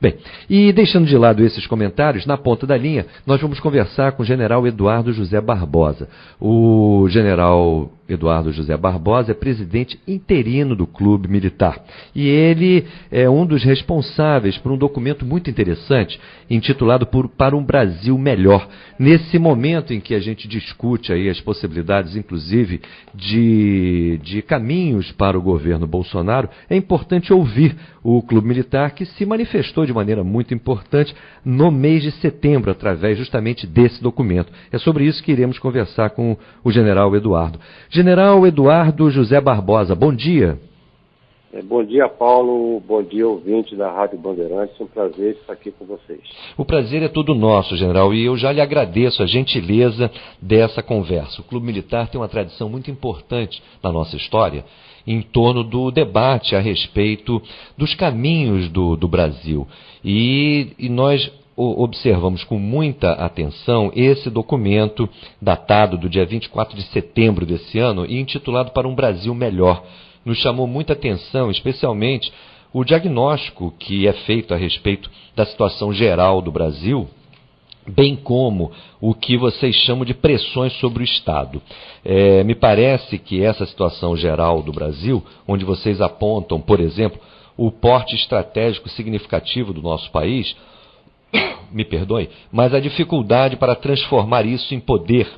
Bem, e deixando de lado esses comentários, na ponta da linha, nós vamos conversar com o general Eduardo José Barbosa. O general Eduardo José Barbosa é presidente interino do Clube Militar. E ele é um dos responsáveis por um documento muito interessante, intitulado por, Para um Brasil Melhor. Nesse momento em que a gente discute aí as possibilidades, inclusive, de, de caminhos para o governo Bolsonaro, é importante ouvir o Clube Militar, que se manifestou de maneira muito importante no mês de setembro, através justamente desse documento. É sobre isso que iremos conversar com o general Eduardo. General Eduardo José Barbosa, bom dia. É, bom dia, Paulo. Bom dia, ouvinte da Rádio Bandeirantes. Um prazer estar aqui com vocês. O prazer é todo nosso, general, e eu já lhe agradeço a gentileza dessa conversa. O Clube Militar tem uma tradição muito importante na nossa história em torno do debate a respeito dos caminhos do, do Brasil. E, e nós observamos com muita atenção esse documento datado do dia 24 de setembro desse ano e intitulado Para um Brasil Melhor. Nos chamou muita atenção, especialmente o diagnóstico que é feito a respeito da situação geral do Brasil bem como o que vocês chamam de pressões sobre o Estado. É, me parece que essa situação geral do Brasil, onde vocês apontam, por exemplo, o porte estratégico significativo do nosso país, me perdoe, mas a dificuldade para transformar isso em poder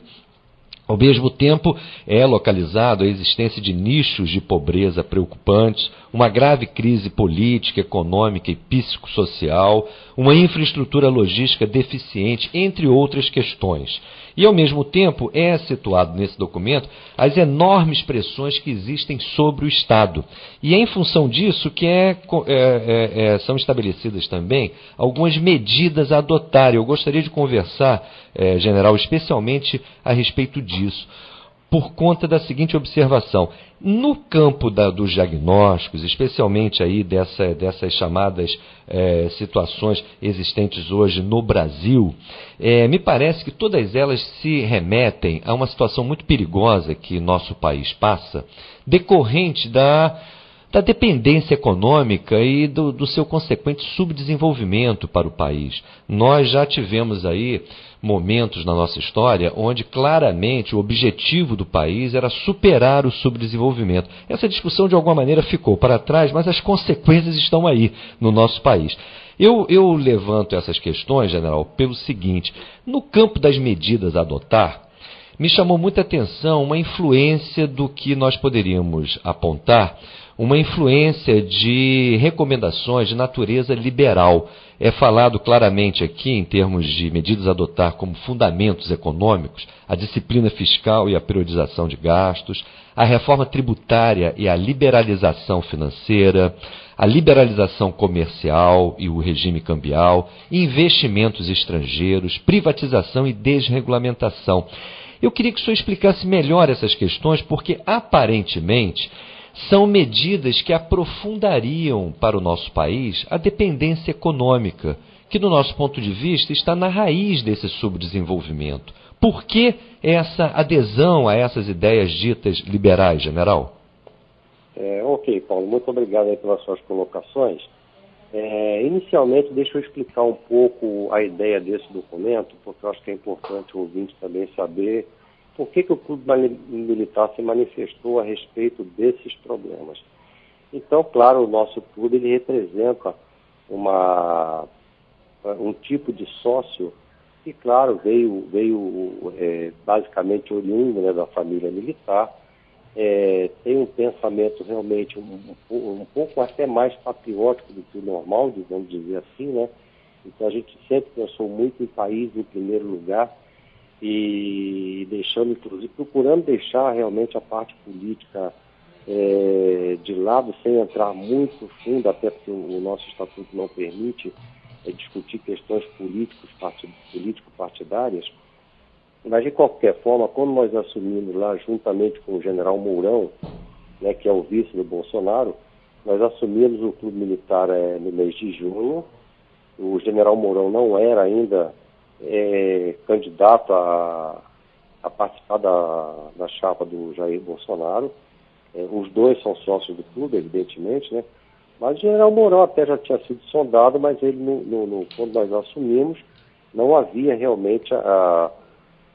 ao mesmo tempo, é localizado a existência de nichos de pobreza preocupantes, uma grave crise política, econômica e psicossocial, uma infraestrutura logística deficiente, entre outras questões. E, ao mesmo tempo, é situado nesse documento as enormes pressões que existem sobre o Estado. E é em função disso que é, é, é, é, são estabelecidas também algumas medidas a adotar. Eu gostaria de conversar, é, general, especialmente a respeito disso por conta da seguinte observação. No campo da, dos diagnósticos, especialmente aí dessa, dessas chamadas é, situações existentes hoje no Brasil, é, me parece que todas elas se remetem a uma situação muito perigosa que nosso país passa, decorrente da da dependência econômica e do, do, seu consequente subdesenvolvimento para o país. Nós já tivemos aí momentos na nossa história onde claramente o objetivo do país era superar o subdesenvolvimento. Essa discussão de alguma maneira ficou para trás, mas as consequências estão aí no nosso país. Eu, eu levanto essas questões, general, pelo seguinte: no campo das medidas a adotar, me chamou muita atenção uma influência do que nós poderíamos apontar uma influência de recomendações de natureza liberal. É falado claramente aqui, em termos de medidas a adotar como fundamentos econômicos, a disciplina fiscal e a periodização de gastos, a reforma tributária e a liberalização financeira, a liberalização comercial e o regime cambial, investimentos estrangeiros, privatização e desregulamentação. Eu queria que o senhor explicasse melhor essas questões, porque aparentemente são medidas que aprofundariam para o nosso país a dependência econômica, que, do nosso ponto de vista, está na raiz desse subdesenvolvimento. Por que essa adesão a essas ideias ditas liberais, general? É, ok, Paulo, muito obrigado pelas suas colocações. É, inicialmente, deixa eu explicar um pouco a ideia desse documento, porque eu acho que é importante o ouvinte também saber por que, que o Clube Militar se manifestou a respeito desses problemas. Então, claro, o nosso clube ele representa uma, um tipo de sócio que, claro, veio, veio é, basicamente oriundo né, da família militar, é, tem um pensamento realmente um, um, pouco até mais patriótico do que o normal, vamos dizer assim, né? Então a gente sempre pensou muito em país em primeiro lugar e deixando, inclusive, procurando deixar realmente a parte política é, de lado, sem entrar muito fundo, até porque o nosso estatuto não permite é, discutir questões políticos, político-partidárias. Mas, de qualquer forma, quando nós assumimos lá, juntamente com o general Mourão, né, que é o vice do Bolsonaro, nós assumimos o clube militar é, no mês de junho. O general Mourão não era ainda é, candidato a, a participar da, da chapa do Jair Bolsonaro. É, os dois são sócios do clube, evidentemente, né? Mas o general Mourão até já tinha sido sondado, mas ele, no, no, no, quando nós assumimos, não havia realmente a,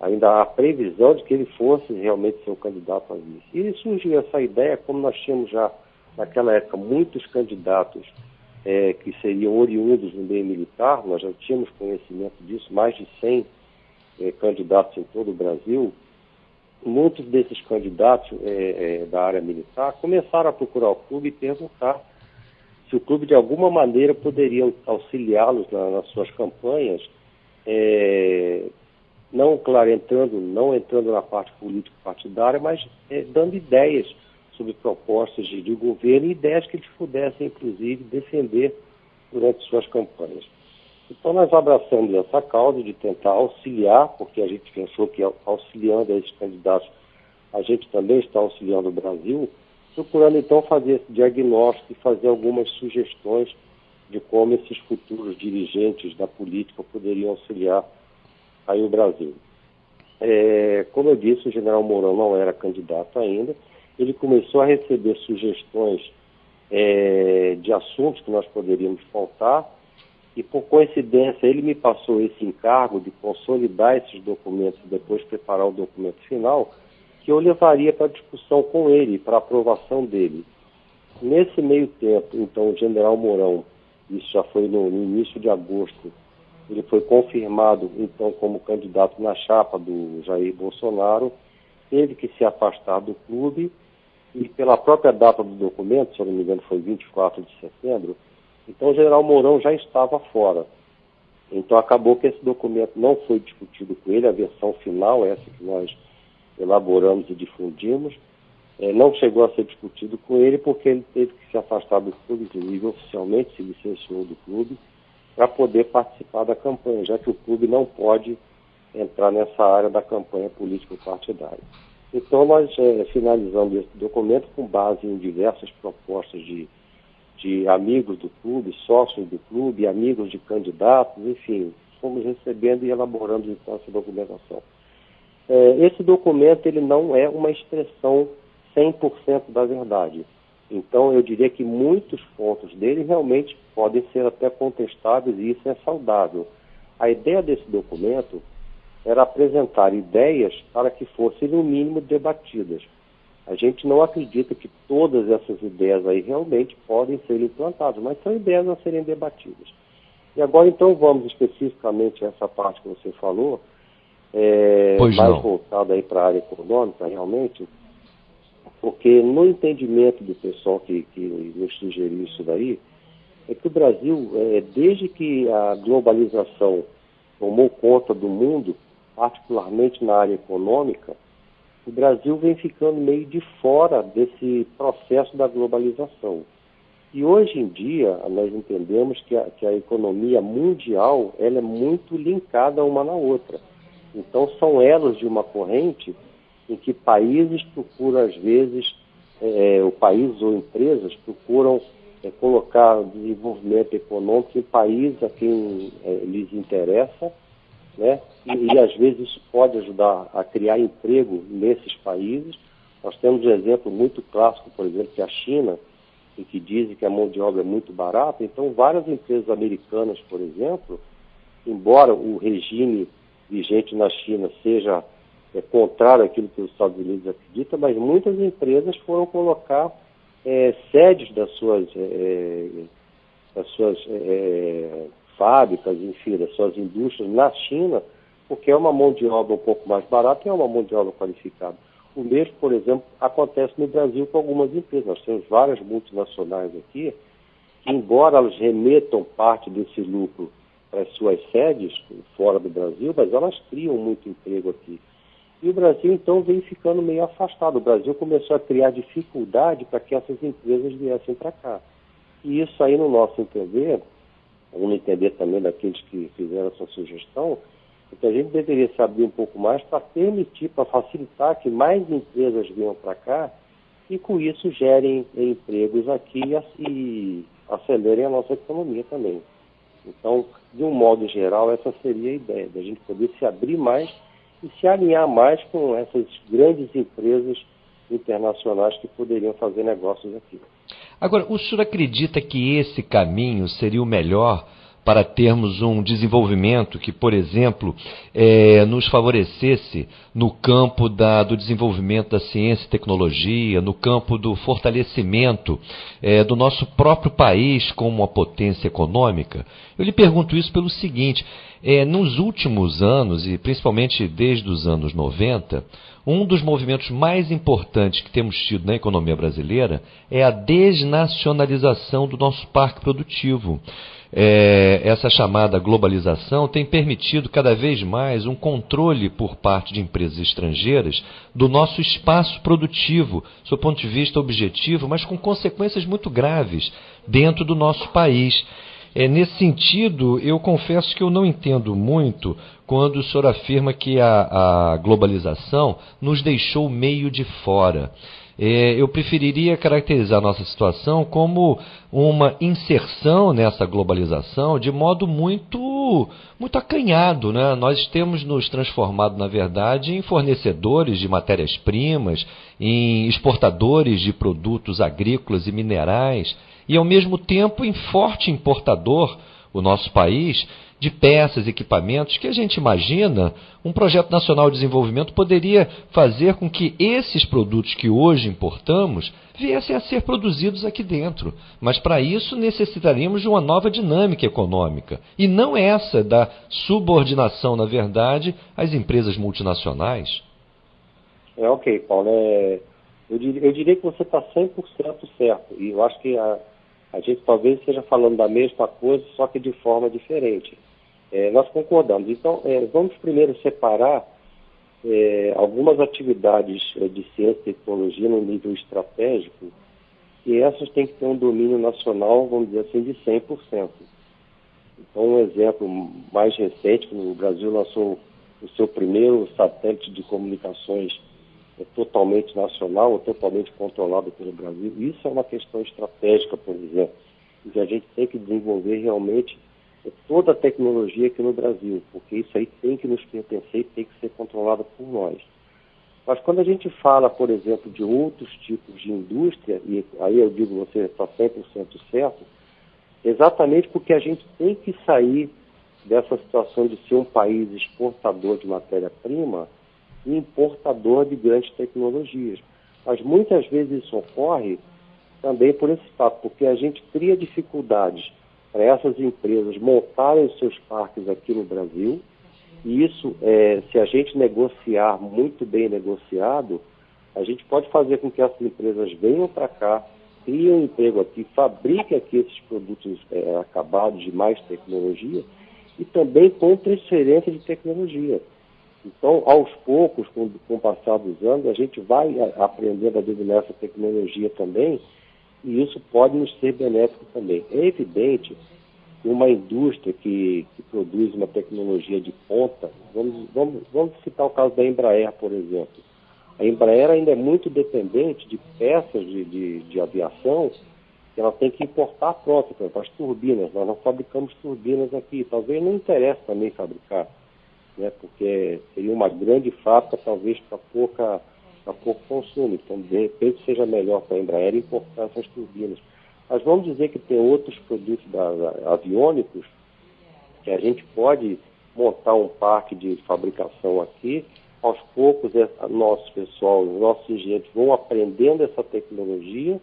ainda a previsão de que ele fosse realmente ser o candidato a vice. E surgiu essa ideia, como nós tínhamos já naquela época muitos candidatos é, que seriam oriundos no meio militar, nós já tínhamos conhecimento disso, mais de 100 é, candidatos em todo o Brasil, muitos desses candidatos é, é, da área militar começaram a procurar o clube e perguntar se o clube de alguma maneira poderia auxiliá-los na, nas suas campanhas, é, não, claro, entrando, não entrando na parte político-partidária, mas é, dando ideias sobre propostas de, de governo e ideias que eles pudessem, inclusive, defender durante suas campanhas. Então, nós abraçamos essa causa de tentar auxiliar, porque a gente pensou que auxiliando esses candidatos, a gente também está auxiliando o Brasil, procurando então fazer esse diagnóstico e fazer algumas sugestões de como esses futuros dirigentes da política poderiam auxiliar aí o Brasil. É, como eu disse, o general Mourão não era candidato ainda, ele começou a receber sugestões é, de assuntos que nós poderíamos pautar, e por coincidência ele me passou esse encargo de consolidar esses documentos e depois preparar o documento final, que eu levaria para discussão com ele, para aprovação dele. Nesse meio tempo, então, o general Mourão, isso já foi no, no início de agosto, ele foi confirmado, então, como candidato na chapa do Jair Bolsonaro, teve que se afastar do clube. E pela própria data do documento, se eu não me engano foi 24 de setembro, então o general Mourão já estava fora. Então acabou que esse documento não foi discutido com ele, a versão final, essa que nós elaboramos e difundimos, é, não chegou a ser discutido com ele porque ele teve que se afastar do clube, inclusive oficialmente se licenciou do clube, para poder participar da campanha, já que o clube não pode entrar nessa área da campanha político-partidária. Então, nós é, finalizamos esse documento com base em diversas propostas de, de amigos do clube, sócios do clube, amigos de candidatos, enfim, fomos recebendo e elaborando então essa documentação. É, esse documento ele não é uma expressão 100% da verdade. Então, eu diria que muitos pontos dele realmente podem ser até contestados e isso é saudável. A ideia desse documento era apresentar ideias para que fossem, no mínimo, debatidas. A gente não acredita que todas essas ideias aí realmente podem ser implantadas, mas são ideias a serem debatidas. E agora, então, vamos especificamente a essa parte que você falou, é, mais voltada aí para a área econômica, realmente, porque no entendimento do pessoal que, que nos sugeriu isso daí, é que o Brasil, é, desde que a globalização tomou conta do mundo, particularmente na área econômica, o Brasil vem ficando meio de fora desse processo da globalização. E hoje em dia, nós entendemos que a, que a economia mundial ela é muito linkada uma na outra. Então, são elos de uma corrente em que países procuram, às vezes, é, o país ou empresas procuram é, colocar desenvolvimento econômico em países a quem é, lhes interessa né? E, e, às vezes isso pode ajudar a criar emprego nesses países. Nós temos um exemplo muito clássico, por exemplo, que é a China, em que dizem que a mão de obra é muito barata. Então, várias empresas americanas, por exemplo, embora o regime vigente na China seja é, contrário àquilo que os Estados Unidos acreditam, mas muitas empresas foram colocar é, sedes das suas, é, é das suas é, fábricas, enfim, das suas indústrias na China, porque é uma mão de obra um pouco mais barata e é uma mão de obra qualificada. O mesmo, por exemplo, acontece no Brasil com algumas empresas. Nós temos várias multinacionais aqui, que, embora elas remetam parte desse lucro para as suas sedes fora do Brasil, mas elas criam muito emprego aqui. E o Brasil, então, vem ficando meio afastado. O Brasil começou a criar dificuldade para que essas empresas viessem para cá. E isso aí, no nosso entender, vamos entender também daqueles que fizeram essa sugestão, é que a gente deveria se abrir um pouco mais para permitir, para facilitar que mais empresas venham para cá e com isso gerem empregos aqui e acelerem a nossa economia também. Então, de um modo geral, essa seria a ideia, da gente poder se abrir mais e se alinhar mais com essas grandes empresas internacionais que poderiam fazer negócios aqui. Agora, o senhor acredita que esse caminho seria o melhor para termos um desenvolvimento que, por exemplo, é, nos favorecesse no campo da, do desenvolvimento da ciência e tecnologia, no campo do fortalecimento é, do nosso próprio país como uma potência econômica? Eu lhe pergunto isso pelo seguinte: é, nos últimos anos, e principalmente desde os anos 90, um dos movimentos mais importantes que temos tido na economia brasileira é a desnacionalização do nosso parque produtivo é, essa chamada globalização tem permitido cada vez mais um controle por parte de empresas estrangeiras do nosso espaço produtivo, do ponto de vista objetivo, mas com consequências muito graves dentro do nosso país. É, nesse sentido, eu confesso que eu não entendo muito quando o senhor afirma que a, a globalização nos deixou meio de fora. É, eu preferiria caracterizar a nossa situação como uma inserção nessa globalização de modo muito, muito acanhado. Né? Nós temos nos transformado, na verdade, em fornecedores de matérias-primas, em exportadores de produtos agrícolas e minerais, e ao mesmo tempo em forte importador, o nosso país, de peças, equipamentos, que a gente imagina um projeto nacional de desenvolvimento poderia fazer com que esses produtos que hoje importamos viessem a ser produzidos aqui dentro. Mas para isso necessitaríamos de uma nova dinâmica econômica. E não essa da subordinação, na verdade, às empresas multinacionais. É ok, Paulo. É, eu, diria, eu diria que você está 100% certo. E eu acho que a, a gente talvez esteja falando da mesma coisa, só que de forma diferente. É, nós concordamos. Então, é, vamos primeiro separar é, algumas atividades é, de ciência e tecnologia no nível estratégico, e essas têm que ter um domínio nacional, vamos dizer assim, de 100%. Então, um exemplo mais recente, o Brasil lançou o seu primeiro satélite de comunicações é, totalmente nacional, ou totalmente controlado pelo Brasil. Isso é uma questão estratégica, por exemplo, que a gente tem que desenvolver realmente toda a tecnologia aqui no Brasil, porque isso aí tem que nos pertencer e tem que ser controlado por nós. Mas quando a gente fala, por exemplo, de outros tipos de indústria, e aí eu digo você está 100% certo, exatamente porque a gente tem que sair dessa situação de ser um país exportador de matéria-prima e importador de grandes tecnologias. Mas muitas vezes isso ocorre também por esse fato, porque a gente cria dificuldades para essas empresas montarem seus parques aqui no Brasil. E isso, é, se a gente negociar muito bem negociado, a gente pode fazer com que essas empresas venham para cá, criem emprego aqui, fabriquem aqui esses produtos é, acabados de mais tecnologia e também com transferência de tecnologia. Então, aos poucos, com, com o passar dos anos, a gente vai aprendendo a dominar essa tecnologia também e isso pode nos ser benéfico também. É evidente que uma indústria que, que produz uma tecnologia de ponta, vamos, vamos, vamos citar o caso da Embraer, por exemplo. A Embraer ainda é muito dependente de peças de, de, de aviação que ela tem que importar pronto, por exemplo, as turbinas. Nós não fabricamos turbinas aqui. Talvez não interesse também fabricar, né, porque seria uma grande fábrica, talvez para pouca a pouco consumo. Então, de repente, seja melhor para a Embraer importar essas turbinas. Mas vamos dizer que tem outros produtos da, da, aviônicos que a gente pode montar um parque de fabricação aqui. Aos poucos, é, nosso pessoal, os nossos engenheiros vão aprendendo essa tecnologia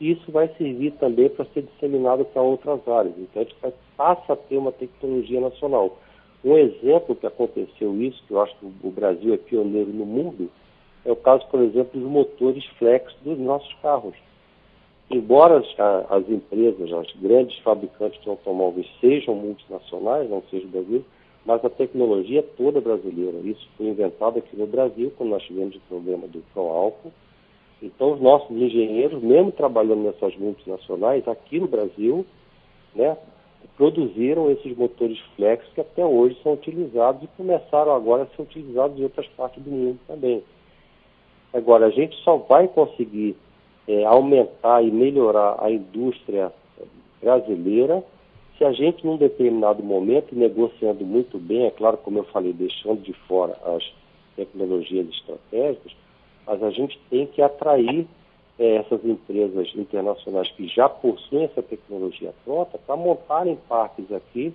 e isso vai servir também para ser disseminado para outras áreas. Então, a gente passa a ter uma tecnologia nacional. Um exemplo que aconteceu isso, que eu acho que o Brasil é pioneiro no mundo, é o caso, por exemplo, dos motores flex dos nossos carros. Embora as, as empresas, as grandes fabricantes de automóveis sejam multinacionais, não seja o Brasil, mas a tecnologia é toda brasileira. Isso foi inventado aqui no Brasil, quando nós tivemos o problema do álcool. Então, os nossos engenheiros, mesmo trabalhando nessas multinacionais, aqui no Brasil, né, produziram esses motores flex que até hoje são utilizados e começaram agora a ser utilizados em outras partes do mundo também. Agora, a gente só vai conseguir é, aumentar e melhorar a indústria brasileira se a gente, num determinado momento, negociando muito bem, é claro, como eu falei, deixando de fora as tecnologias estratégicas, mas a gente tem que atrair é, essas empresas internacionais que já possuem essa tecnologia pronta para montarem parques aqui,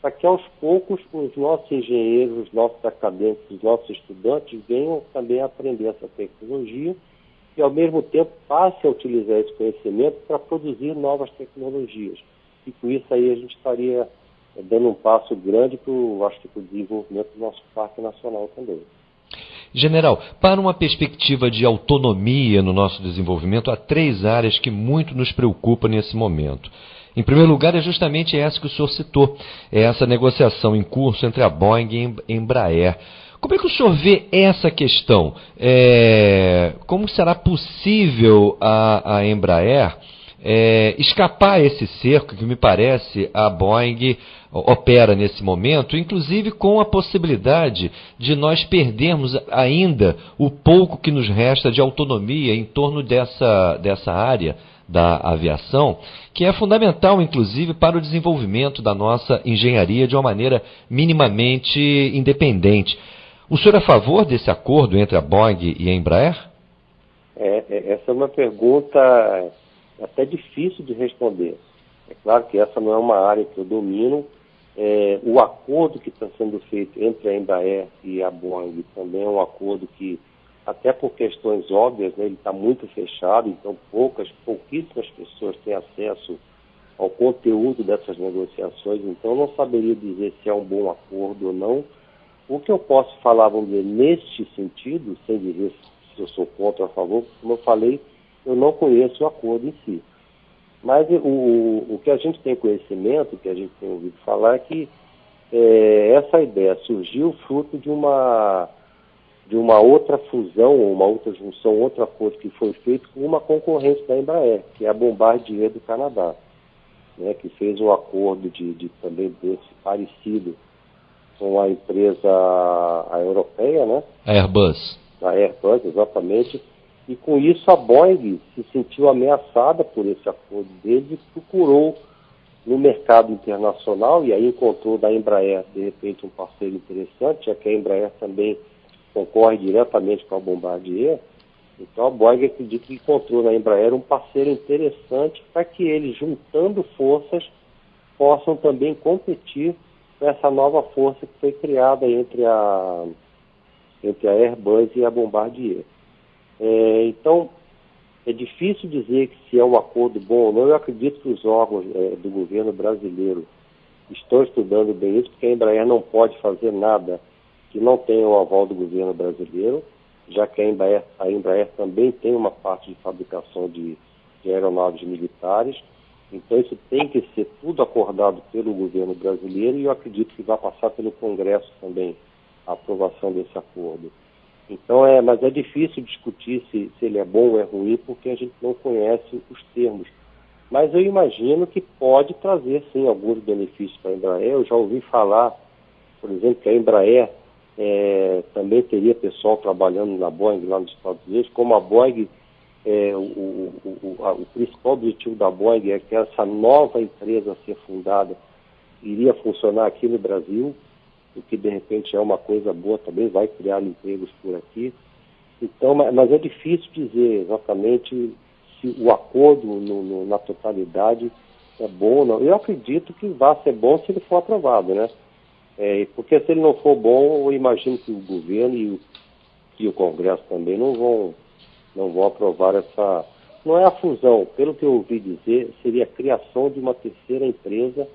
para que aos poucos os nossos engenheiros, os nossos acadêmicos, os nossos estudantes venham também aprender essa tecnologia e ao mesmo tempo passe a utilizar esse conhecimento para produzir novas tecnologias. E com isso aí a gente estaria é, dando um passo grande para o desenvolvimento do nosso Parque Nacional também. General, para uma perspectiva de autonomia no nosso desenvolvimento, há três áreas que muito nos preocupam nesse momento. Em primeiro lugar, é justamente essa que o senhor citou, é essa negociação em curso entre a Boeing e a Embraer. Como é que o senhor vê essa questão? É, como será possível a, a Embraer é, escapar esse cerco que me parece a Boeing opera nesse momento, inclusive com a possibilidade de nós perdermos ainda o pouco que nos resta de autonomia em torno dessa, dessa área da aviação, que é fundamental, inclusive, para o desenvolvimento da nossa engenharia de uma maneira minimamente independente. O senhor é a favor desse acordo entre a Boeing e a Embraer? É, é essa é uma pergunta até difícil de responder. É claro que essa não é uma área que eu domino. É, o acordo que está sendo feito entre a Embraer e a Boeing também é um acordo que, até por questões óbvias, né, ele está muito fechado, então poucas, pouquíssimas pessoas têm acesso ao conteúdo dessas negociações, então não saberia dizer se é um bom acordo ou não. O que eu posso falar, vamos dizer, neste sentido, sem dizer se eu sou contra ou a favor, como eu falei, eu não conheço o acordo em si. Mas o, o que a gente tem conhecimento, o que a gente tem ouvido falar, é que é, essa ideia surgiu fruto de uma, de uma outra fusão, uma outra junção, outro acordo que foi feito com uma concorrente da Embraer, que é a Bombardier do Canadá, né, que fez um acordo de, de também desse parecido com a empresa a europeia, né? A Airbus. A Airbus, exatamente, e com isso a Boeing se sentiu ameaçada por esse acordo deles e procurou no mercado internacional e aí encontrou da Embraer de repente um parceiro interessante, já que a Embraer também concorre diretamente com a Bombardier. Então a Boeing acredita que encontrou na Embraer um parceiro interessante para que eles, juntando forças, possam também competir com essa nova força que foi criada entre a, entre a Airbus e a Bombardier. É, então, é difícil dizer que se é um acordo bom ou não. Eu acredito que os órgãos é, do governo brasileiro estão estudando bem isso, porque a Embraer não pode fazer nada que não tenha o aval do governo brasileiro, já que a Embraer, a Embraer também tem uma parte de fabricação de, de aeronaves militares. Então, isso tem que ser tudo acordado pelo governo brasileiro e eu acredito que vai passar pelo Congresso também a aprovação desse acordo. Então é, mas é difícil discutir se, se ele é bom ou é ruim porque a gente não conhece os termos. Mas eu imagino que pode trazer sim alguns benefícios para a Embraer. Eu já ouvi falar, por exemplo, que a Embraer é, também teria pessoal trabalhando na Boeing lá nos Estados Unidos, como a Boeing, é, o, o, o, a, o principal objetivo da Boeing é que essa nova empresa a ser fundada iria funcionar aqui no Brasil, o que de repente é uma coisa boa também, vai criar empregos por aqui. Então, mas é difícil dizer exatamente se o acordo no, no, na totalidade é bom ou não. Eu acredito que vai ser bom se ele for aprovado, né? É, porque se ele não for bom, eu imagino que o governo e o, e o Congresso também não vão, não vão aprovar essa. Não é a fusão, pelo que eu ouvi dizer, seria a criação de uma terceira empresa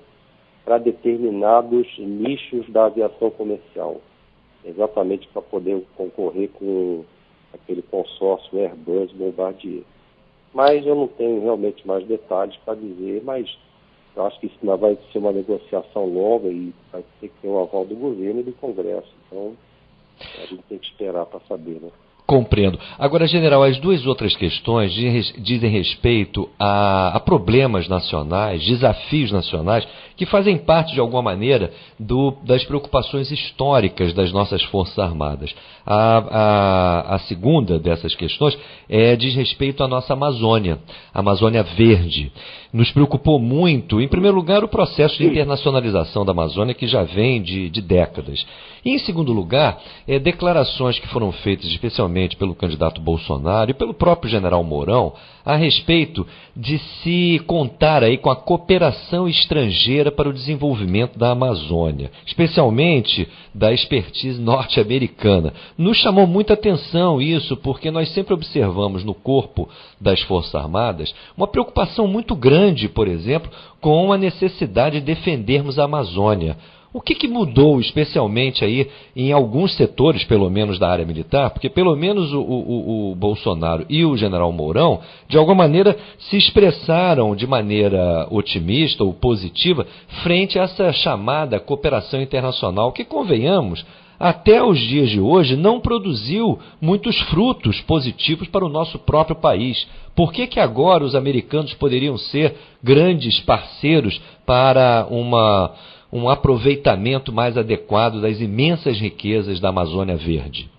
para determinados nichos da aviação comercial, exatamente para poder concorrer com aquele consórcio Airbus Bombardier. Mas eu não tenho realmente mais detalhes para dizer, mas eu acho que isso não vai ser uma negociação longa e vai ter que ter o aval do governo e do Congresso. Então, a gente tem que esperar para saber, né? Compreendo. Agora, general, as duas outras questões dizem respeito a, a, problemas nacionais, desafios nacionais, que fazem parte, de alguma maneira, do, das preocupações históricas das nossas Forças Armadas. A, a, a segunda dessas questões é, diz respeito à nossa Amazônia, a Amazônia Verde. Nos preocupou muito, em primeiro lugar, o processo de internacionalização da Amazônia, que já vem de, de décadas. E, em segundo lugar, é, declarações que foram feitas, especialmente especificamente pelo candidato Bolsonaro e pelo próprio general Mourão a respeito de se contar aí com a cooperação estrangeira para o desenvolvimento da Amazônia, especialmente da expertise norte-americana. Nos chamou muita atenção isso, porque nós sempre observamos no corpo das Forças Armadas uma preocupação muito grande, por exemplo, com a necessidade de defendermos a Amazônia. O que, que, mudou, especialmente aí em alguns setores, pelo menos da área militar? Porque pelo menos o, o, o, Bolsonaro e o General Mourão, de alguma maneira, se expressaram de maneira otimista ou positiva frente a essa chamada cooperação internacional, que convenhamos, até os dias de hoje não produziu muitos frutos positivos para o nosso próprio país. Por que, que agora os americanos poderiam ser grandes parceiros para uma um aproveitamento mais adequado das imensas riquezas da Amazônia Verde?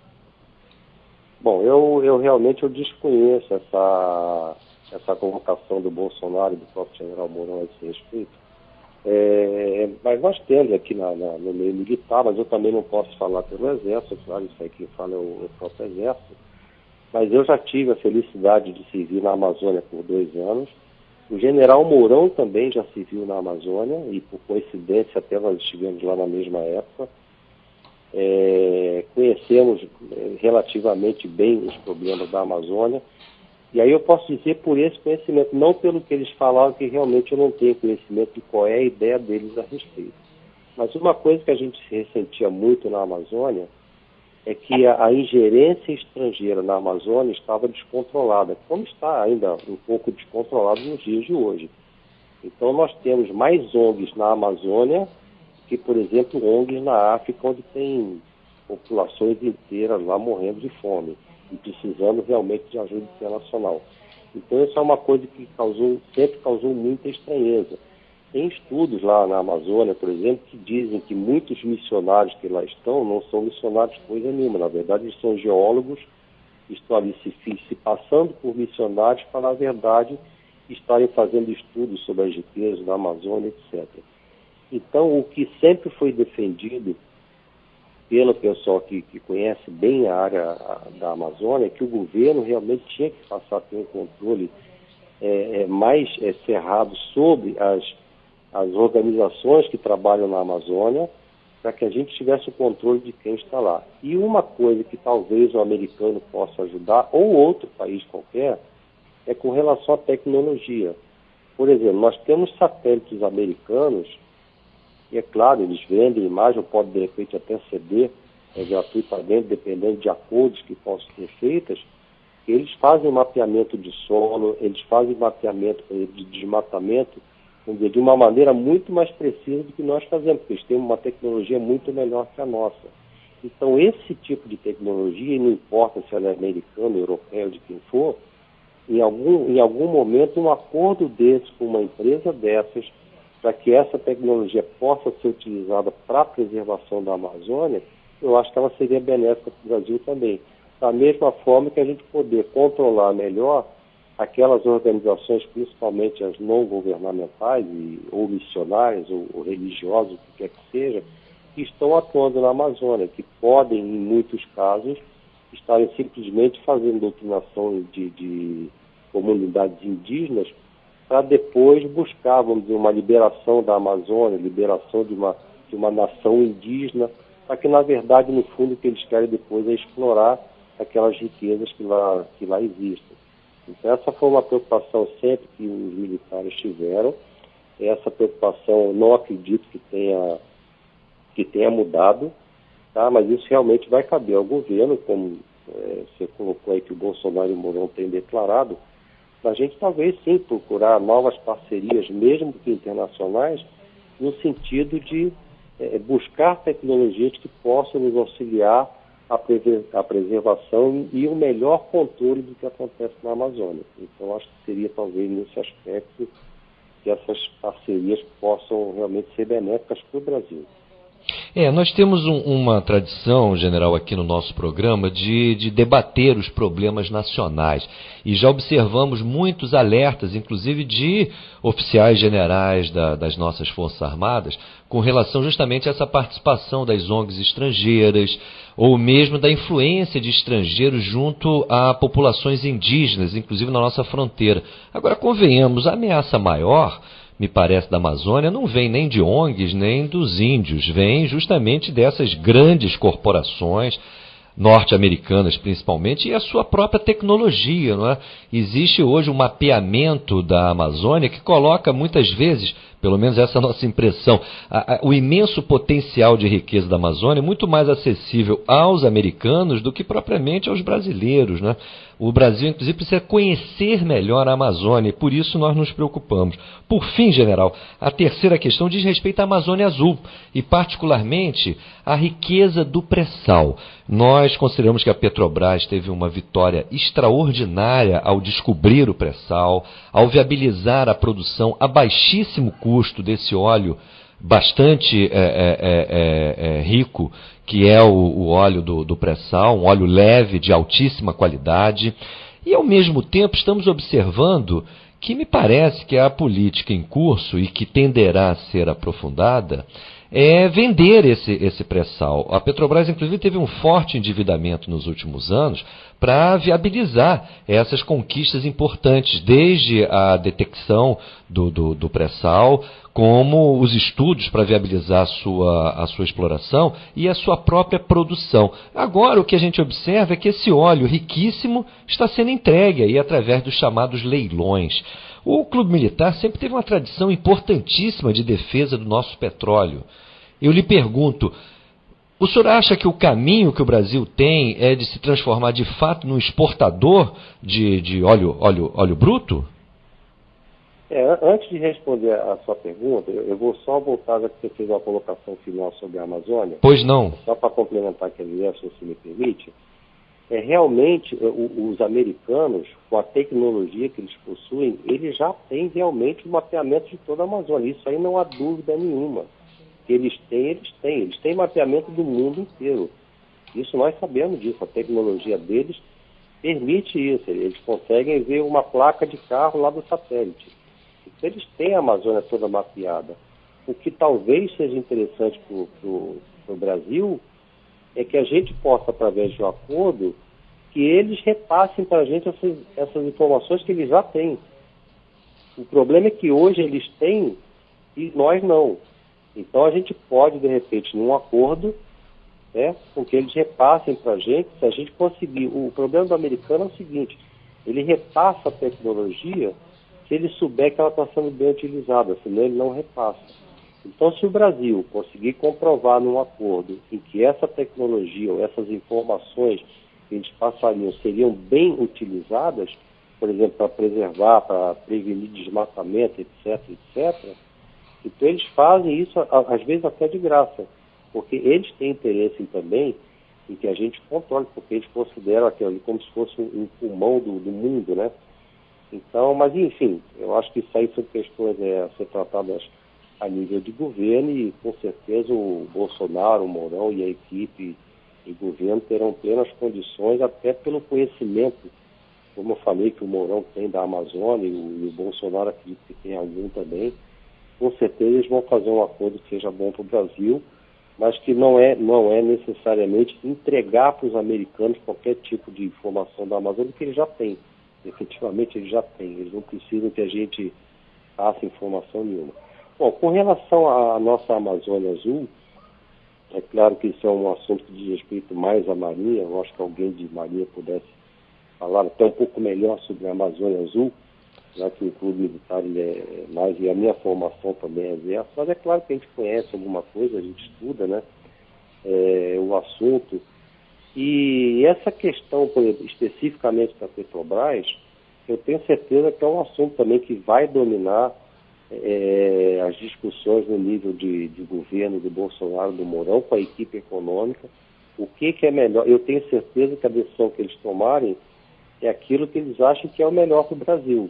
Bom, eu, eu realmente eu desconheço essa, essa convocação do Bolsonaro e do próprio general Mourão a esse respeito. É, mas nós temos aqui na, na, no meio militar, mas eu também não posso falar pelo Exército, claro, isso aí quem fala é o, o próprio Exército. Mas eu já tive a felicidade de servir na Amazônia por dois anos o general Mourão também já se viu na Amazônia e, por coincidência, até nós estivemos lá na mesma época. É, conhecemos é, relativamente bem os problemas da Amazônia. E aí eu posso dizer por esse conhecimento, não pelo que eles falaram, que realmente eu não tenho conhecimento de qual é a ideia deles a respeito. Mas uma coisa que a gente se ressentia muito na Amazônia é que a, a, ingerência estrangeira na Amazônia estava descontrolada, como está ainda um pouco descontrolado nos dias de hoje. Então nós temos mais ONGs na Amazônia que, por exemplo, ONGs na África, onde tem populações inteiras lá morrendo de fome e precisando realmente de ajuda internacional. Então isso é uma coisa que causou, sempre causou muita estranheza. Tem estudos lá na Amazônia, por exemplo, que dizem que muitos missionários que lá estão não são missionários coisa nenhuma. Na verdade, eles são geólogos, estão ali se, se passando por missionários para, na verdade, estarem fazendo estudos sobre as riquezas da Amazônia, etc. Então, o que sempre foi defendido pelo pessoal que, que conhece bem a área da Amazônia é que o governo realmente tinha que passar a ter um controle é, é, mais é, cerrado sobre as as organizações que trabalham na Amazônia, para que a gente tivesse o controle de quem está lá. E uma coisa que talvez o americano possa ajudar, ou outro país qualquer, é com relação à tecnologia. Por exemplo, nós temos satélites americanos, e é claro, eles vendem imagem, podem de repente até ceder é, gratuitamente, dependendo de acordos que possam ser feitos, eles fazem mapeamento de solo, eles fazem mapeamento de desmatamento dizer, de uma maneira muito mais precisa do que nós fazemos, porque eles têm uma tecnologia muito melhor que a nossa. Então, esse tipo de tecnologia, e não importa se ela é americana, europeia, de quem for, em algum, em algum momento, um acordo desse com uma empresa dessas, para que essa tecnologia possa ser utilizada para a preservação da Amazônia, eu acho que ela seria benéfica para o Brasil também. Da mesma forma que a gente poder controlar melhor aquelas organizações, principalmente as não governamentais, e, ou missionárias, ou, ou religiosas, o que quer que seja, que estão atuando na Amazônia, que podem, em muitos casos, estarem simplesmente fazendo doutrinação de, de comunidades indígenas para depois buscar, vamos dizer, uma liberação da Amazônia, liberação de uma, de uma nação indígena, para que, na verdade, no fundo, o que eles querem depois é explorar aquelas riquezas que lá, que lá existem. Então, essa foi uma preocupação sempre que os militares tiveram. Essa preocupação não acredito que tenha, que tenha mudado, tá? mas isso realmente vai caber ao governo, como é, você colocou aí que o Bolsonaro e o Mourão têm declarado, a gente talvez sim procurar novas parcerias, mesmo que internacionais, no sentido de é, buscar tecnologias que possam nos auxiliar a, preservação e o melhor controle do que acontece na Amazônia. Então, acho que seria talvez nesse aspecto que essas parcerias possam realmente ser benéficas para o Brasil. É, nós temos um, uma tradição, general, aqui no nosso programa de, de, debater os problemas nacionais. E já observamos muitos alertas, inclusive de oficiais generais da, das nossas Forças Armadas, com relação justamente a essa participação das ONGs estrangeiras, ou mesmo da influência de estrangeiros junto a populações indígenas, inclusive na nossa fronteira. Agora, convenhamos, a ameaça maior me parece, da Amazônia não vem nem de ONGs, nem dos índios, vem justamente dessas grandes corporações norte-americanas principalmente, e a sua própria tecnologia. Não é? Existe hoje um mapeamento da Amazônia que coloca muitas vezes, pelo menos essa é a nossa impressão, o imenso potencial de riqueza da Amazônia muito mais acessível aos americanos do que propriamente aos brasileiros. Né? O Brasil, inclusive, precisa conhecer melhor a Amazônia e por isso nós nos preocupamos. Por fim, general, a terceira questão diz respeito à Amazônia Azul e, particularmente, à riqueza do pré-sal. Nós consideramos que a Petrobras teve uma vitória extraordinária ao descobrir o pré-sal, ao viabilizar a produção a baixíssimo custo desse óleo bastante é, é, é, rico, que é o, o óleo do, do pré-sal, um óleo leve, de altíssima qualidade. E, ao mesmo tempo, estamos observando que me parece que a política em curso e que tenderá a ser aprofundada é vender esse, esse pré-sal. A Petrobras, inclusive, teve um forte endividamento nos últimos anos para viabilizar essas conquistas importantes, desde a detecção do, do, do pré-sal, como os estudos para viabilizar a sua, a sua exploração e a sua própria produção. Agora, o que a gente observa é que esse óleo riquíssimo está sendo entregue aí através dos chamados leilões. O Clube Militar sempre teve uma tradição importantíssima de defesa do nosso petróleo. Eu lhe pergunto, o senhor acha que o caminho que o Brasil tem é de se transformar de fato num exportador de, de óleo, óleo, óleo bruto? É, antes de responder a sua pergunta, eu vou só voltar, já que você fez uma colocação final sobre a Amazônia. Pois não. Só para complementar aquele verso, se me permite. É, realmente, os americanos, com a tecnologia que eles possuem, eles já têm realmente o mapeamento de toda a Amazônia. Isso aí não há dúvida nenhuma. Eles têm, eles têm. Eles têm mapeamento do mundo inteiro. Isso nós sabemos disso. A tecnologia deles permite isso. Eles conseguem ver uma placa de carro lá do satélite. Então, eles têm a Amazônia toda mapeada. O que talvez seja interessante para o Brasil é que a gente possa, através de um acordo, que eles repassem para a gente essas, essas informações que eles já têm. O problema é que hoje eles têm e nós não. Então a gente pode, de repente, num acordo, né, com que eles repassem para a gente, se a gente conseguir. O problema do americano é o seguinte: ele repassa a tecnologia se ele souber que ela está sendo bem utilizada, senão ele não repassa. Então, se o Brasil conseguir comprovar num acordo em que essa tecnologia ou essas informações que eles passariam seriam bem utilizadas, por exemplo, para preservar, para prevenir desmatamento, etc., etc., então eles fazem isso, às vezes até de graça, porque eles têm interesse também em que a gente controle, porque eles consideram aquilo ali como se fosse um pulmão do, do mundo, né? Então, mas enfim, eu acho que isso aí são questões é, a ser tratadas a nível de governo e com certeza o Bolsonaro, o Mourão e a equipe e governo terão plenas condições, até pelo conhecimento, como eu falei, que o Mourão tem da Amazônia e o, e o Bolsonaro acredito que tem algum também, com certeza eles vão fazer um acordo que seja bom para o Brasil, mas que não é, não é necessariamente entregar para os americanos qualquer tipo de informação da Amazônia, que eles já têm. Efetivamente eles já têm, eles não precisam que a gente passe informação nenhuma. Bom, com relação à nossa Amazônia Azul, é claro que isso é um assunto diz respeito mais à Marinha, eu acho que alguém de Marinha pudesse falar até um pouco melhor sobre a Amazônia Azul, já que o clube militar ele é mais, e a minha formação também é essa, mas é claro que a gente conhece alguma coisa, a gente estuda né, é, o assunto. E essa questão, exemplo, especificamente da Petrobras, eu tenho certeza que é um assunto também que vai dominar é, as discussões no nível de, de governo do Bolsonaro, do Mourão, com a equipe econômica. O que, que é melhor? Eu tenho certeza que a decisão que eles tomarem é aquilo que eles acham que é o melhor para o Brasil.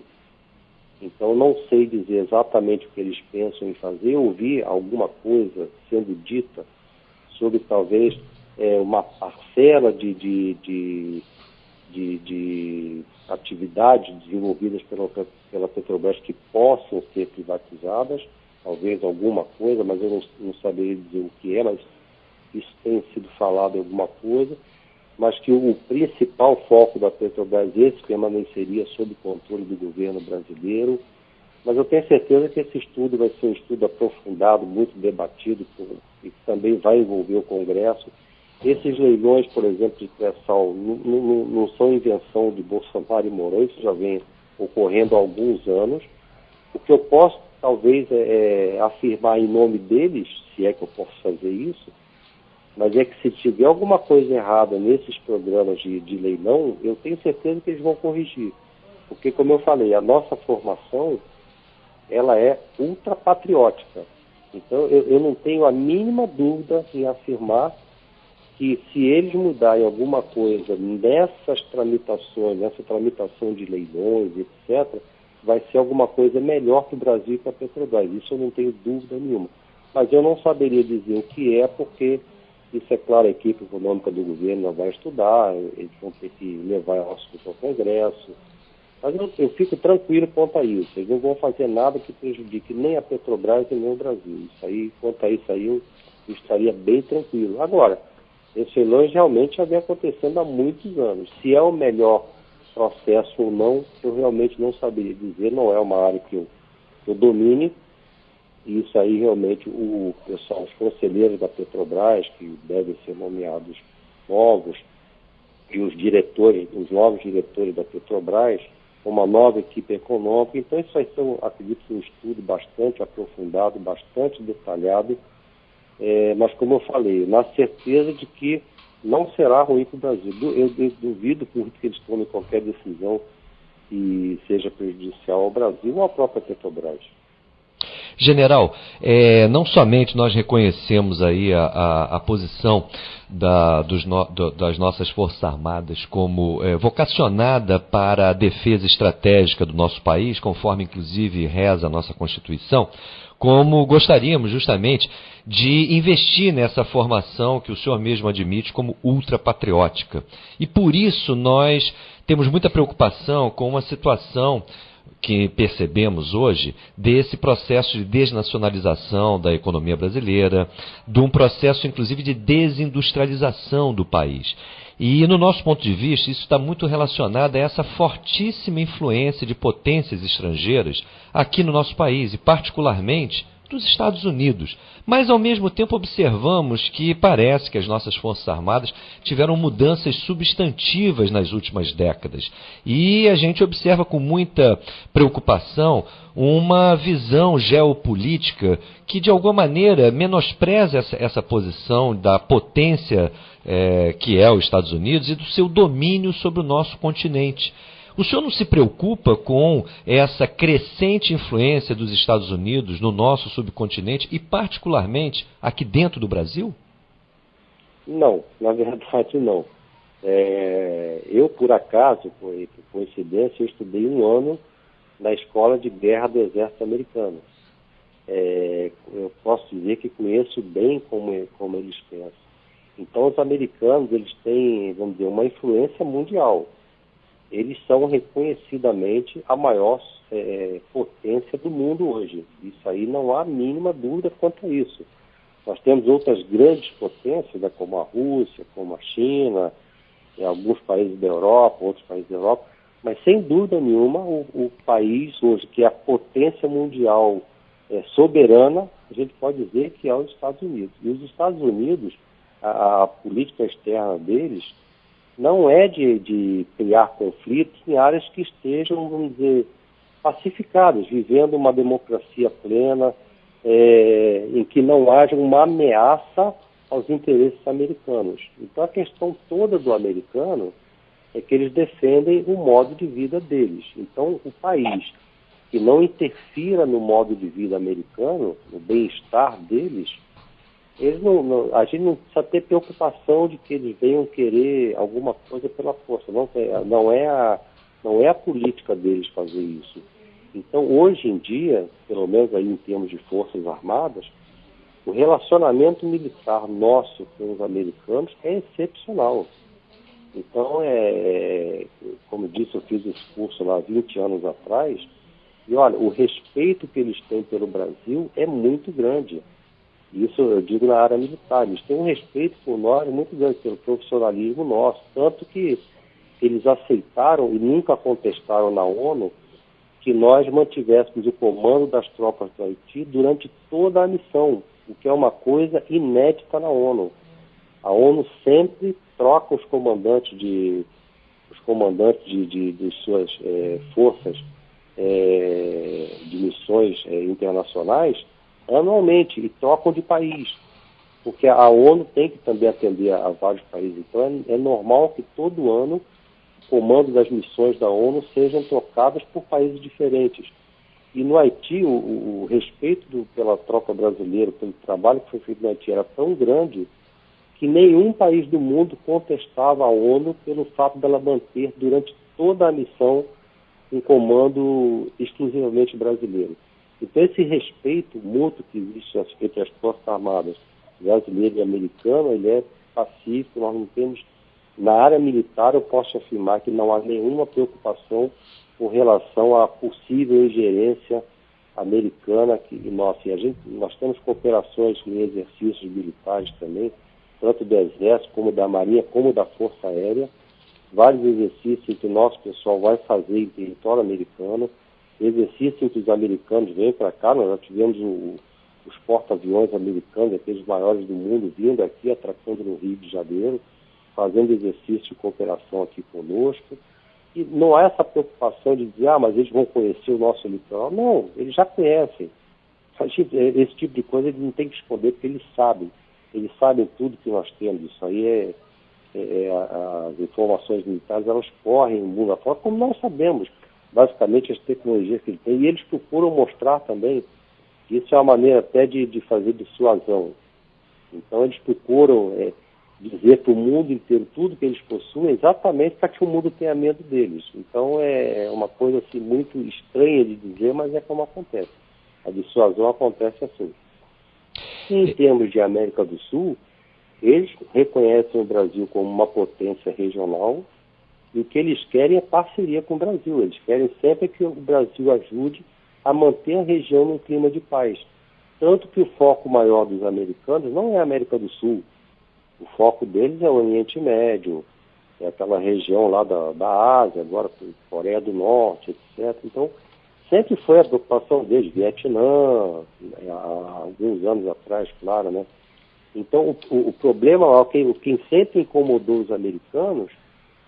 Então, não sei dizer exatamente o que eles pensam em fazer. Eu ouvi alguma coisa sendo dita sobre talvez é, uma parcela de, de, de, de, de atividades desenvolvidas pela, pela Petrobras que possam ser privatizadas, talvez alguma coisa, mas eu não, não saberia dizer o que é, mas isso tem sido falado alguma coisa, mas que o principal foco da Petrobras esse permaneceria sob controle do governo brasileiro. Mas eu tenho certeza que esse estudo vai ser um estudo aprofundado, muito debatido, e também vai envolver o Congresso. Esses leilões, por exemplo, de pré-sal, não, não, não, são invenção de Bolsonaro e Mourão, isso já vem ocorrendo há alguns anos. O que eu posso, talvez, é, é afirmar em nome deles, se é que eu posso fazer isso, mas é que se tiver alguma coisa errada nesses programas de, de leilão, eu tenho certeza que eles vão corrigir. Porque, como eu falei, a nossa formação, ela é ultrapatriótica. Então, eu, eu não tenho a mínima dúvida em afirmar que se eles mudarem alguma coisa nessas tramitações, nessa tramitação de leilões, etc., vai ser alguma coisa melhor para o Brasil e para a Petrobras. Isso eu não tenho dúvida nenhuma. Mas eu não saberia dizer o que é, porque isso é claro, a equipe econômica do governo vai estudar, eles vão ter que levar o assunto ao Congresso. Mas eu, eu, fico tranquilo quanto a isso. Eles não vão fazer nada que prejudique nem a Petrobras e nem o Brasil. Isso aí, quanto a isso aí, eu, estaria bem tranquilo. Agora, esse leilões realmente já vem acontecendo há muitos anos. Se é o melhor processo ou não, eu realmente não saberia dizer, não é uma área que eu, eu domine, e isso aí realmente o pessoal, os conselheiros da Petrobras, que devem ser nomeados novos, e os diretores, os novos diretores da Petrobras, uma nova equipe econômica. Então isso vai ser, acredito, um estudo bastante aprofundado, bastante detalhado, é, mas como eu falei, na certeza de que não será ruim para o Brasil. Eu, duvido por que eles tomem qualquer decisão que seja prejudicial ao Brasil ou à própria Petrobras. General, é, não somente nós reconhecemos aí a, a, a posição da, no, do, das nossas Forças Armadas como é, vocacionada para a defesa estratégica do nosso país, conforme inclusive reza a nossa Constituição, como gostaríamos justamente de investir nessa formação que o senhor mesmo admite como ultrapatriótica. E por isso nós temos muita preocupação com uma situação que percebemos hoje desse processo de desnacionalização da economia brasileira, de um processo inclusive de desindustrialização do país. E, no nosso ponto de vista, isso está muito relacionado a essa fortíssima influência de potências estrangeiras aqui no nosso país, e particularmente dos Estados Unidos. Mas, ao mesmo tempo, observamos que parece que as nossas Forças Armadas tiveram mudanças substantivas nas últimas décadas. E a gente observa com muita preocupação uma visão geopolítica que, de alguma maneira, menospreza essa, essa posição da potência é, que é os Estados Unidos e do seu domínio sobre o nosso continente. O senhor não se preocupa com essa crescente influência dos Estados Unidos no nosso subcontinente e, particularmente, aqui dentro do Brasil? Não, na verdade não. É, eu, por acaso, por, por coincidência, eu estudei um ano na Escola de Guerra do Exército Americano. É, eu posso dizer que conheço bem como, como eles pensam. Então, os americanos, eles têm, vamos dizer, uma influência mundial eles são reconhecidamente a maior é, potência do mundo hoje. Isso aí não há mínima dúvida quanto a isso. Nós temos outras grandes potências, né, como a Rússia, como a China, alguns países da Europa, outros países da Europa, mas sem dúvida nenhuma o, o país hoje que é a potência mundial é, soberana, a gente pode dizer que é os Estados Unidos. E os Estados Unidos, a, a política externa deles, não é de, de criar conflitos em áreas que estejam, vamos dizer, pacificadas, vivendo uma democracia plena, é, em que não haja uma ameaça aos interesses americanos. Então a questão toda do americano é que eles defendem o modo de vida deles. Então o país que não interfira no modo de vida americano, no bem-estar deles, eles não, não, a gente não precisa ter preocupação de que eles venham querer alguma coisa pela força. Não, não, é a, não é a política deles fazer isso. Então, hoje em dia, pelo menos aí em termos de forças armadas, o relacionamento militar nosso com os americanos é excepcional. Então, é, como disse, eu fiz esse curso lá 20 anos atrás, e olha, o respeito que eles têm pelo Brasil é muito grande. Isso eu digo na área militar. Eles têm um respeito por nós muito grande, pelo profissionalismo nosso. Tanto que eles aceitaram e nunca contestaram na ONU que nós mantivéssemos o comando das tropas do Haiti durante toda a missão, o que é uma coisa inédita na ONU. A ONU sempre troca os comandantes de os comandantes de, de, de suas é, forças é, de missões é, internacionais anualmente e trocam de país, porque a ONU tem que também atender a, a vários países. Então é, é normal que todo ano comando das missões da ONU sejam trocadas por países diferentes. E no Haiti, o, o respeito do, pela tropa brasileira, pelo trabalho que foi feito no Haiti, era tão grande que nenhum país do mundo contestava a ONU pelo fato dela manter durante toda a missão um comando exclusivamente brasileiro. Então, esse respeito mútuo que existe entre as Forças Armadas brasileira e americana, ele é pacífico, nós não temos na área militar, eu posso afirmar que não há nenhuma preocupação com relação à possível ingerência americana que nós, a gente, nós temos cooperações em exercícios militares também, tanto do Exército como da Marinha, como da Força Aérea, vários exercícios que o nosso pessoal vai fazer em território americano, exercícios em que os americanos vêm para cá, nós já tivemos o, os porta-aviões americanos, aqueles maiores do mundo, vindo aqui, atracando no Rio de Janeiro, fazendo exercício de cooperação aqui conosco. E não há essa preocupação de dizer, ah, mas eles vão conhecer o nosso litoral. Não, eles já conhecem. Esse tipo de coisa eles não têm que esconder, porque eles sabem. Eles sabem tudo que nós temos. Isso aí é, é, é as informações militares, elas correm o mundo afora, como nós sabemos, basicamente, as tecnologias que eles têm. E eles procuram mostrar também que isso é uma maneira até de, de fazer dissuasão. Então, eles procuram é, dizer para o mundo inteiro tudo que eles possuem, exatamente para que o mundo tenha medo deles. Então é uma coisa assim muito estranha de dizer, mas é como acontece. A dissuasão acontece assim. em termos de América do Sul, eles reconhecem o Brasil como uma potência regional e o que eles querem é parceria com o Brasil. Eles querem sempre que o Brasil ajude a manter a região num clima de paz. Tanto que o foco maior dos americanos não é a América do Sul, o foco deles é o Oriente Médio, é aquela região lá da, da Ásia, agora Coreia do Norte, etc. Então, sempre foi a preocupação deles, Vietnã, né, há alguns anos atrás, claro, né? Então, o, o problema, o quem, sempre incomodou os americanos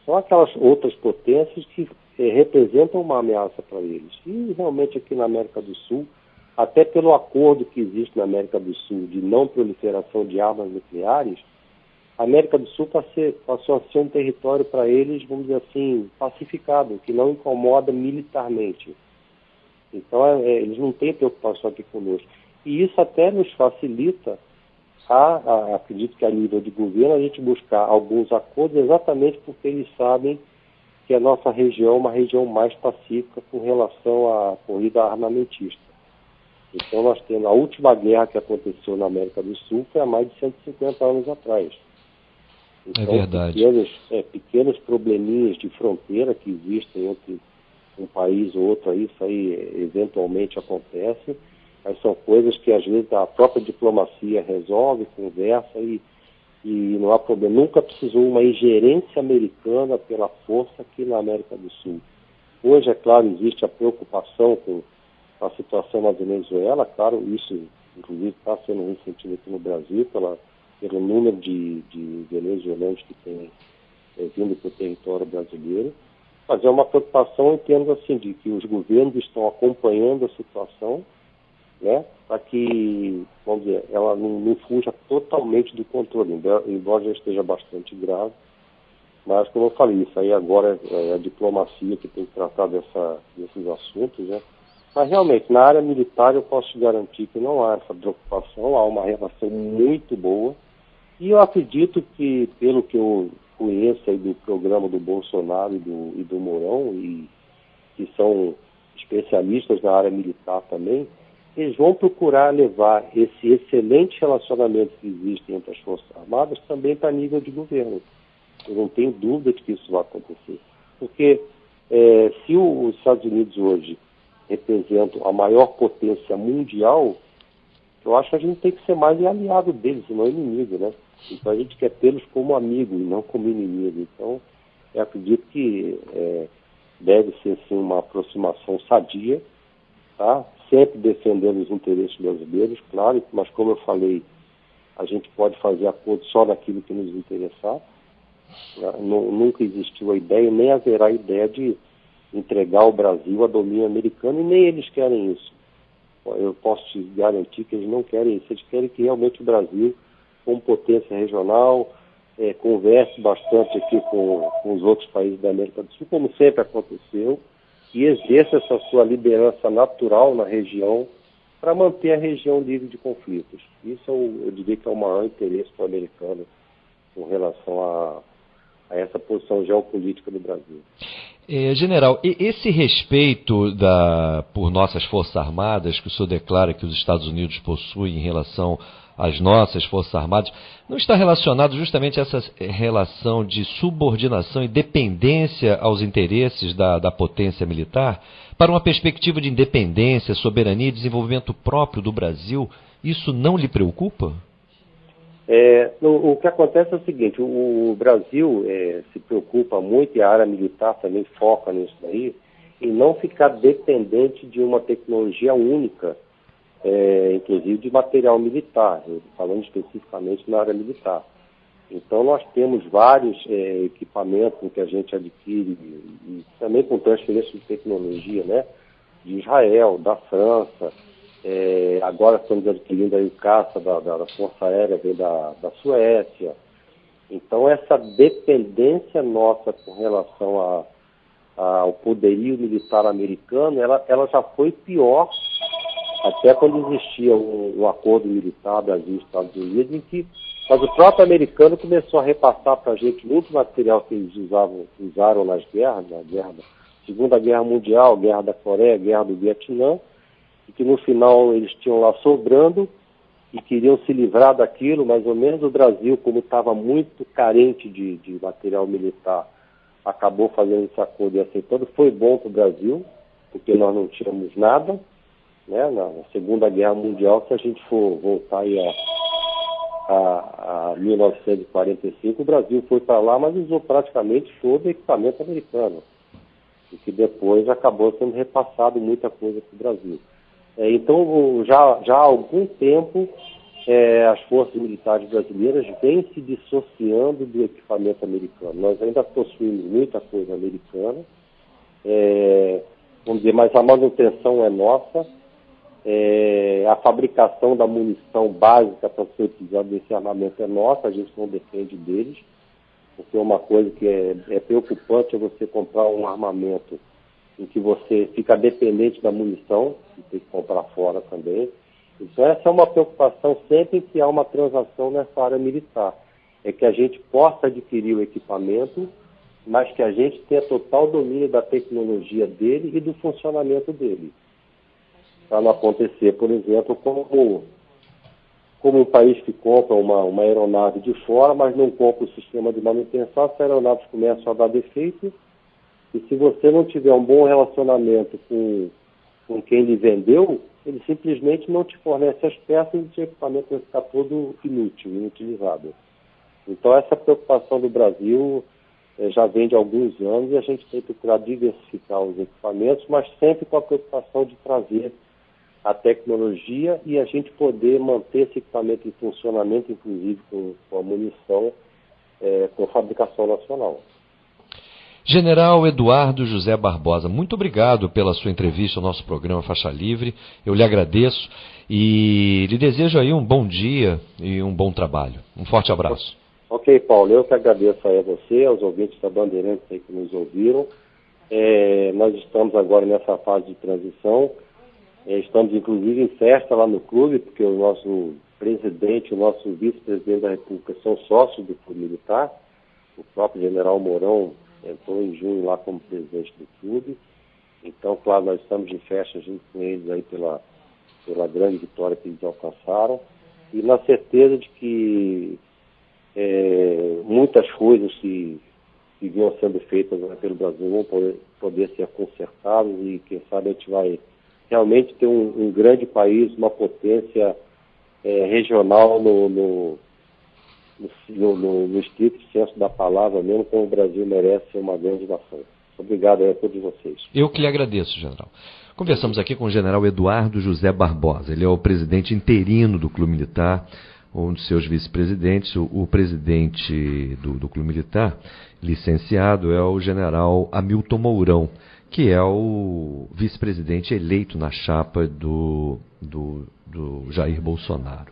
são aquelas outras potências que eh, representam uma ameaça para eles. E realmente aqui na América do Sul, até pelo acordo que existe na América do Sul de não proliferação de armas nucleares, a América do Sul passou a ser um território para eles, vamos dizer assim, pacificado, que não incomoda militarmente. Então, é, é, eles não têm preocupação aqui conosco. E isso até nos facilita, acredito que a nível de governo, a gente buscar alguns acordos exatamente porque eles sabem que a nossa região é uma região mais pacífica com relação à corrida armamentista. Então, nós temos a última guerra que aconteceu na América do Sul foi há mais de 150 anos atrás. É então, é verdade. Pequenos, é, pequenos probleminhas de fronteira que existem entre um país ou outro, isso aí eventualmente acontece, mas são coisas que às vezes a própria diplomacia resolve, conversa e, e não há problema. Nunca precisou uma ingerência americana pela força aqui na América do Sul. Hoje, é claro, existe a preocupação com a situação na Venezuela, claro, isso inclusive está sendo ressentido aqui no Brasil pela pelo número de, de venezuelanos que tem é, vindo para o território brasileiro, mas é uma preocupação em termos assim, de que os governos estão acompanhando a situação, né, para que, vamos dizer, ela não, não fuja totalmente do controle, embora já esteja bastante grave, mas como eu falei, isso aí agora é a diplomacia que tem que tratar dessa, desses assuntos, né, mas realmente, na área militar eu posso te garantir que não há essa preocupação, há uma relação muito boa, e eu acredito que, pelo que eu conheço aí do programa do Bolsonaro e do, e do Mourão, e que são especialistas na área militar também, eles vão procurar levar esse excelente relacionamento que existe entre as Forças Armadas também para nível de governo. Eu não tenho dúvida de que isso vai acontecer. Porque é, se os Estados Unidos hoje representam a maior potência mundial, eu acho que a gente tem que ser mais aliado deles, não inimigo, né? Então a gente quer tê-los como amigo e não como inimigo. Então, eu acredito que é, deve ser sim uma aproximação sadia, tá? Sempre defendendo os interesses brasileiros, claro, mas como eu falei, a gente pode fazer acordo só naquilo que nos interessar. Né? Nunca existiu a ideia, nem haverá a ideia de entregar o Brasil a domínio americano, e nem eles querem isso. Eu posso te garantir que eles não querem isso, eles querem que realmente o Brasil, como potência regional, é, converse bastante aqui com, com os outros países da América do Sul, como sempre aconteceu, e exerça essa sua liderança natural na região para manter a região livre de conflitos. Isso o, eu diria que é o maior interesse do americano com relação a, a essa posição geopolítica do Brasil. É, general, esse respeito da, por nossas Forças Armadas, que o senhor declara que os Estados Unidos possuem em relação às nossas Forças Armadas, não está relacionado justamente a essa relação de subordinação e dependência aos interesses da, da potência militar? Para uma perspectiva de independência, soberania e desenvolvimento próprio do Brasil, isso não lhe preocupa? É, o, o, que acontece é o seguinte, o, o Brasil é, se preocupa muito, e a área militar também foca nisso daí, em não ficar dependente de uma tecnologia única, é, inclusive de material militar, falando especificamente na área militar. Então nós temos vários é, equipamentos que a gente adquire, e também com transferência de tecnologia, né, de Israel, da França, é, agora estamos adquirindo aí o caça da, da, da Força Aérea, vem da, da Suécia. Então, essa dependência nossa com relação a, a, ao poderio militar americano, ela, ela já foi pior até quando existia um, um acordo militar Brasil e Estados Unidos, em que mas o próprio americano começou a repassar para a gente muito material que eles usavam, usaram nas guerras, na guerra, Segunda Guerra Mundial, Guerra da Coreia, Guerra do Vietnã, e que no final eles tinham lá sobrando e queriam se livrar daquilo, mais ou menos o Brasil, como estava muito carente de, de, material militar, acabou fazendo esse acordo e aceitando. Foi bom para o Brasil, porque nós não tínhamos nada. Né? Na Segunda Guerra Mundial, se a gente for voltar aí a, a, a 1945, o Brasil foi para lá, mas usou praticamente todo o equipamento americano. E que depois acabou sendo repassado muita coisa para o Brasil. É, então, já, já há algum tempo, é, as forças militares brasileiras vêm se dissociando do equipamento americano. Nós ainda possuímos muita coisa americana, é, vamos dizer, mas a manutenção é nossa, é, a fabricação da munição básica para ser utilizada nesse armamento é nossa, a gente não depende deles, porque uma coisa que é, é preocupante é você comprar um armamento em que você fica dependente da munição, e tem que comprar fora também. Então essa é uma preocupação sempre que há uma transação nessa área militar. É que a gente possa adquirir o equipamento, mas que a gente tenha total domínio da tecnologia dele e do funcionamento dele. Para não acontecer, por exemplo, como, como um país que compra uma, uma aeronave de fora, mas não compra o sistema de manutenção, as aeronaves começam a dar defeito e se você não tiver um bom relacionamento com, com quem lhe vendeu, ele simplesmente não te fornece as peças e o equipamento vai ficar todo inútil, inutilizado. Então essa preocupação do Brasil eh, já vem de alguns anos e a gente tem que procurar diversificar os equipamentos, mas sempre com a preocupação de trazer a tecnologia e a gente poder manter esse equipamento em funcionamento, inclusive com, com a munição, eh, com fabricação nacional. General Eduardo José Barbosa, muito obrigado pela sua entrevista ao nosso programa Faixa Livre. Eu lhe agradeço e lhe desejo aí um bom dia e um bom trabalho. Um forte abraço. Ok, Paulo, eu que agradeço aí a você, aos ouvintes da Bandeirantes aí que nos ouviram. É, nós estamos agora nessa fase de transição. É, estamos inclusive em festa lá no clube, porque o nosso presidente, o nosso vice-presidente da República são sócios do Clube Militar. O próprio general Mourão entrou em junho lá como presidente do clube. Então, claro, nós estamos em festa junto com eles aí pela, pela grande vitória que eles alcançaram e na certeza de que é, muitas coisas que, que vinham sendo feitas pelo Brasil vão poder, poder ser consertadas e quem sabe a gente vai realmente ter um, um grande país, uma potência é, regional no, no, no, no, no estrito senso da palavra, mesmo como o Brasil merece ser uma grande nação. Obrigado a todos vocês. Eu que lhe agradeço, general. Conversamos aqui com o general Eduardo José Barbosa. Ele é o presidente interino do Clube Militar, um dos seus vice-presidentes. O, o, presidente do, do Clube Militar, licenciado, é o general Hamilton Mourão, que é o vice-presidente eleito na chapa do, do, do Jair Bolsonaro.